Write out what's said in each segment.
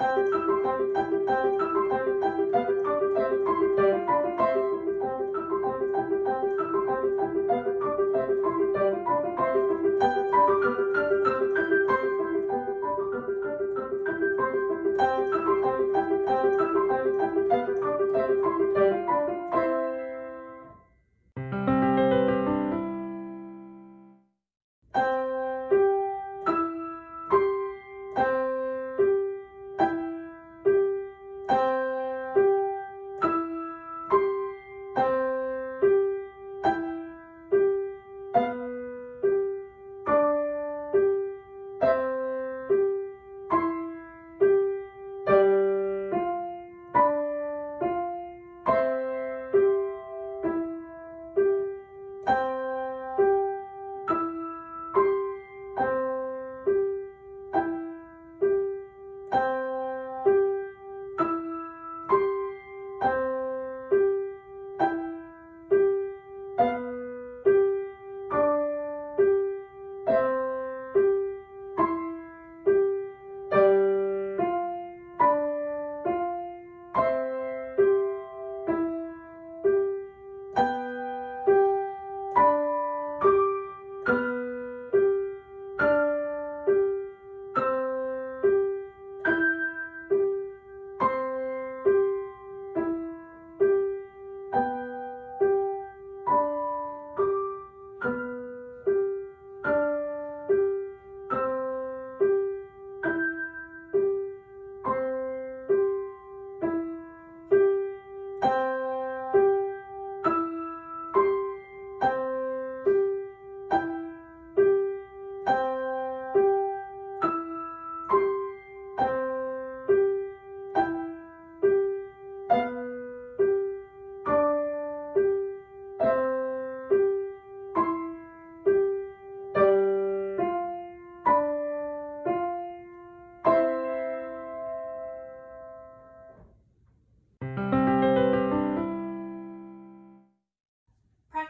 Música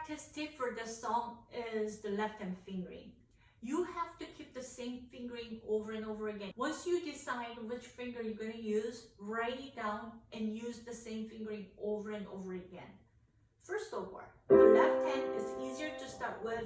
practice tip for this song is the left hand fingering. You have to keep the same fingering over and over again. Once you decide which finger you're going to use, write it down and use the same fingering over and over again. First of all, the left hand is easier to start with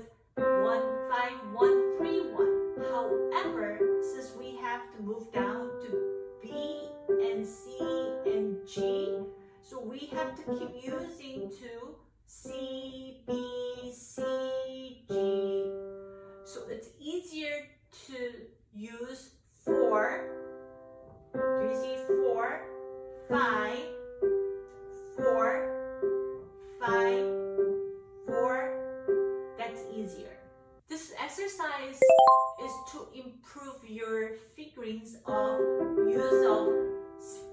to improve your figurines of use of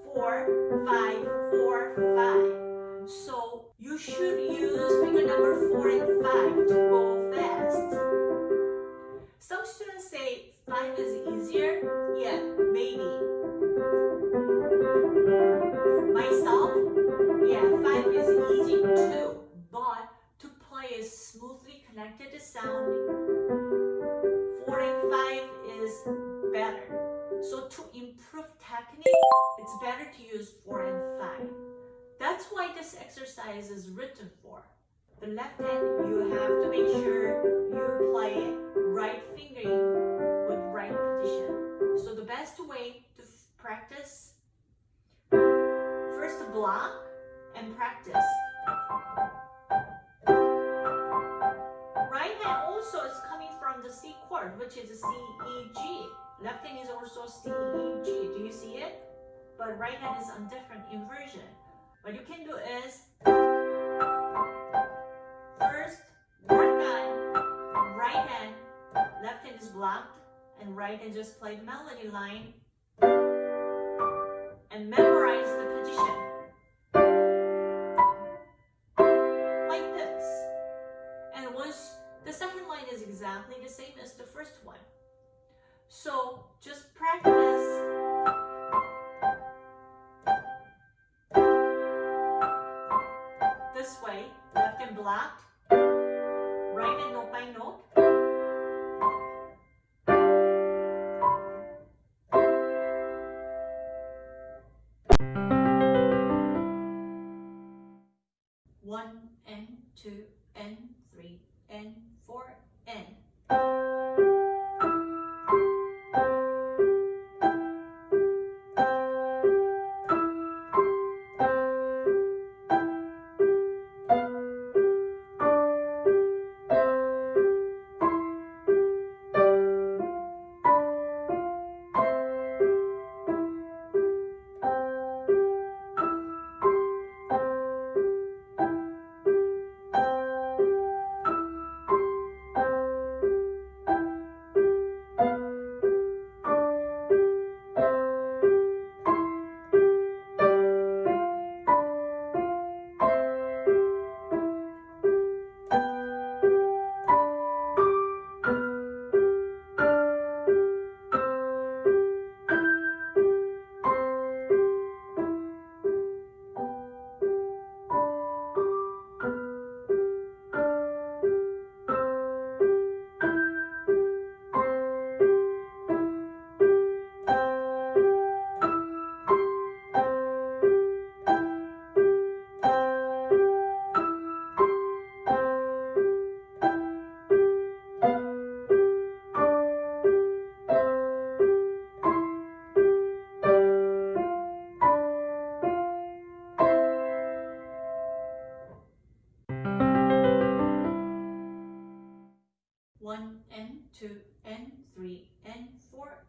four, five, four, five. So you should use finger number 4 and 5 to go fast. Some students say 5 is easier. Yeah, maybe. Myself, yeah, 5 is easy too. But to play a smoothly connected sound, it's better to use 4 and 5. That's why this exercise is written for. The left hand, you have to make sure you play right fingering with right position. So the best way to practice, first block and practice. Right hand also is coming from the C chord, which is C, E, G. Left hand is also C, E, G. Do you see it? But right hand is on different inversion. What you can do is first work on right hand, left hand is blocked, and right hand just play the melody line and memorize the position. Like this. And once the second line is exactly the same as the first one. So just practice this way, left and blocked, right and note by note. three, and four.